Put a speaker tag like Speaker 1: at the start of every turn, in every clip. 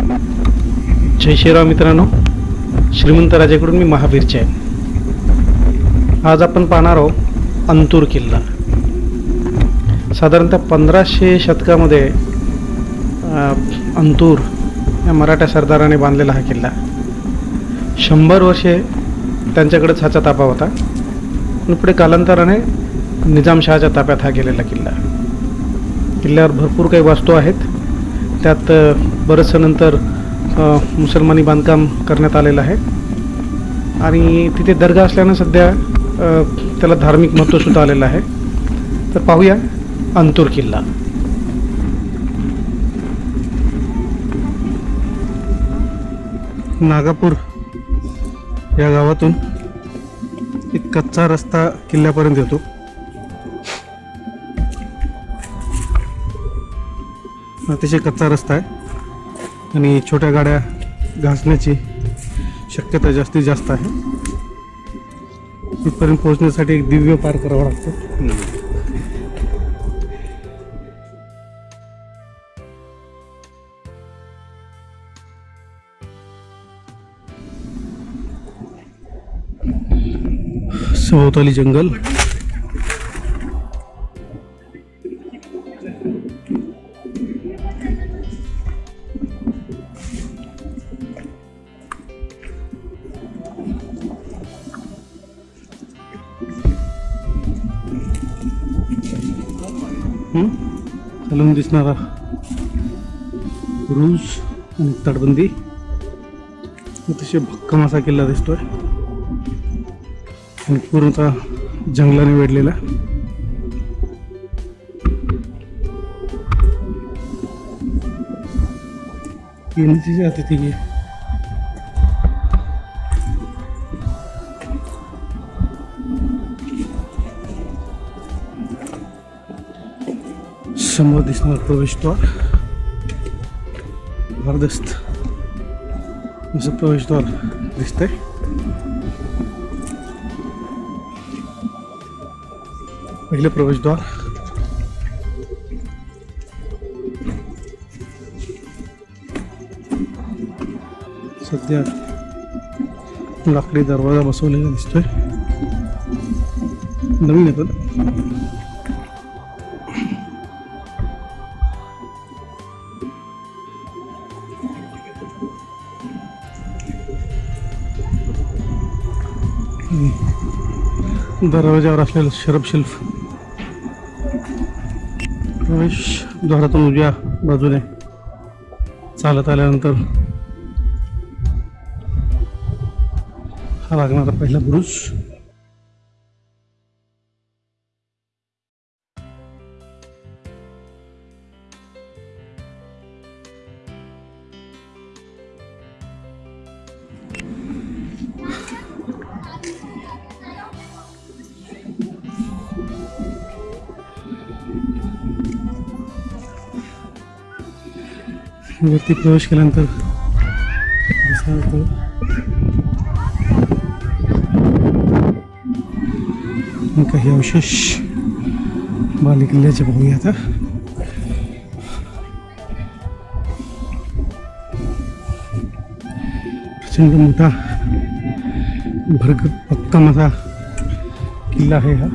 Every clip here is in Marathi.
Speaker 1: जय श्रीराम मित्रांनो. श्रीमंत राजाकडून मी महावीरचे आहे. आज आपण पाहणार आहोत अंतूर किल्ला. साधारणतः पंधराशे शतकामध्ये अंतूर या मराठा सरदाराने बांधलेला हा किल्ला. शंभर वर्षे त्यांच्याकडेच ह्याचा ताबा होता. पण पुढे कालांतराने निजामशहाच्या ताब्यात हा गेलेला किल्ला. किल्ल्यावर भरपूर काही वास्तू आहेत. त्यात बरंचसं नंतर मुसलमानी बांधकाम करण्यात आलेलं आहे. आणि तिथे दर्गा असल्यानं सध्या त्याला धार्मिक महत्त्वसुद्धा आलेलं आहे. तर पाहूया अंतूर किल्ला. नागापूर या गावातून एक कच्चा रस्ता किल्ल्यापर्यंत येतो. अतिशय कच्चा रस्ता आहे. आणि छोट्या गाड्या घासण्याची शक्यता जास्तीत जास्त आहे. तिथपर्यंत पोहोचण्यासाठी एक दिव्य पार करावं लागतं. सभोवताली जंगल. खालून दिसणारा रूज आणि तटबंदी. अतिशय भक्कम असा किल्ला दिसतोय. आणि पूर्णतः जंगलाने वेढलेला. येण्याची जाते समोर दिसणार प्रवेशद्वार जबरदस्त. असं प्रवेशद्वार दिसतंय. पहिलं प्रवेशद्वार सध्या लाकडी दरवाजा बसवलेला दिसतोय. नवीन येतो दरवाजावर असलेलं शरब शिल्फ प्रवेश द्वारातून उजव्या बाजूने चालत आल्यानंतर हा लागणारा पहिला बुरुज. वरती प्रवेश केल्यानंतर दिसणार होतं काही अवशेष बाले किल्ल्याचे पाहूया आता प्रचंड मोठा भरगत भक्कम असा किल्ला आहे हा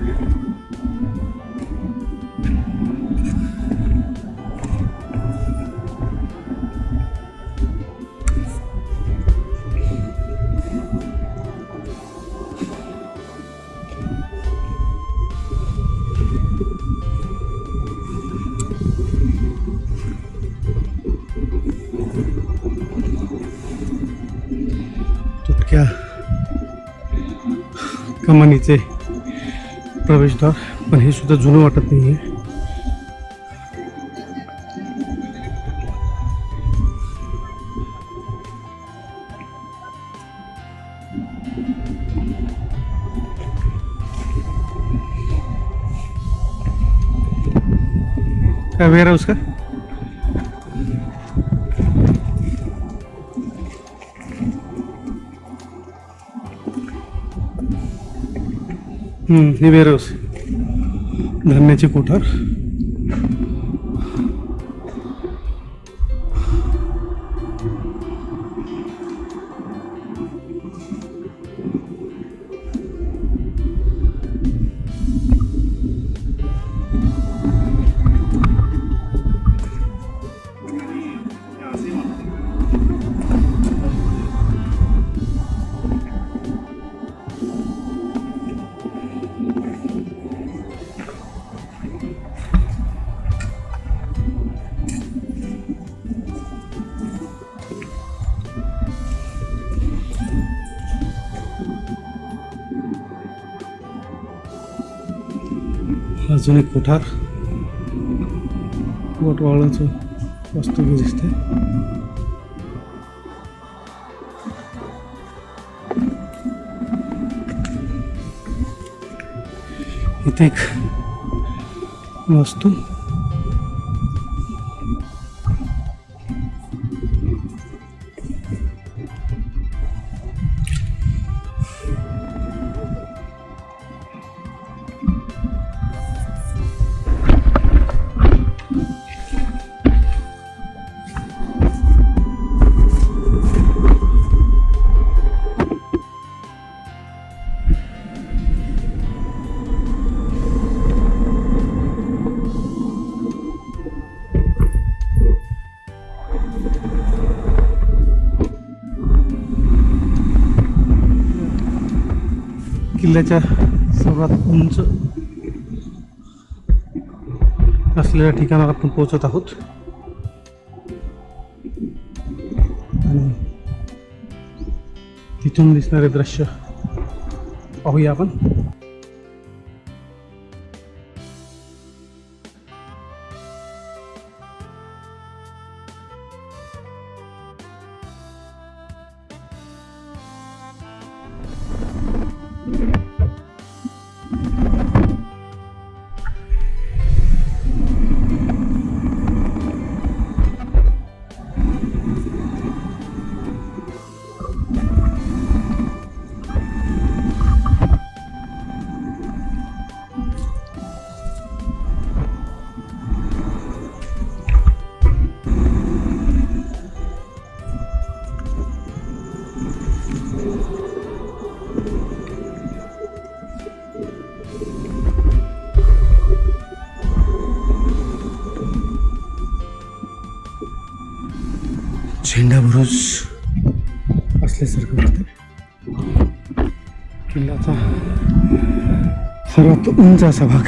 Speaker 1: कमानीचे प्रवेशद्वार पण हे सुद्धा जुनं वाटत नाही आहे काय वेअर हाऊस का? निवेरोस धान्याचे कोठार. एक कोठार। वटवाळाचं वास्तव्य दिसते इथे एक वास्तू किल्ल्याच्या सर्वात उंच असलेल्या ठिकाणावर आपण पोहोचत आहोत. आणि तिथून दिसणारे दृश्य पाहूया आपण. झेंडा बुरुज असल्यासारखं वाटतं किल्ल्याचा सर्वात उंच असा भाग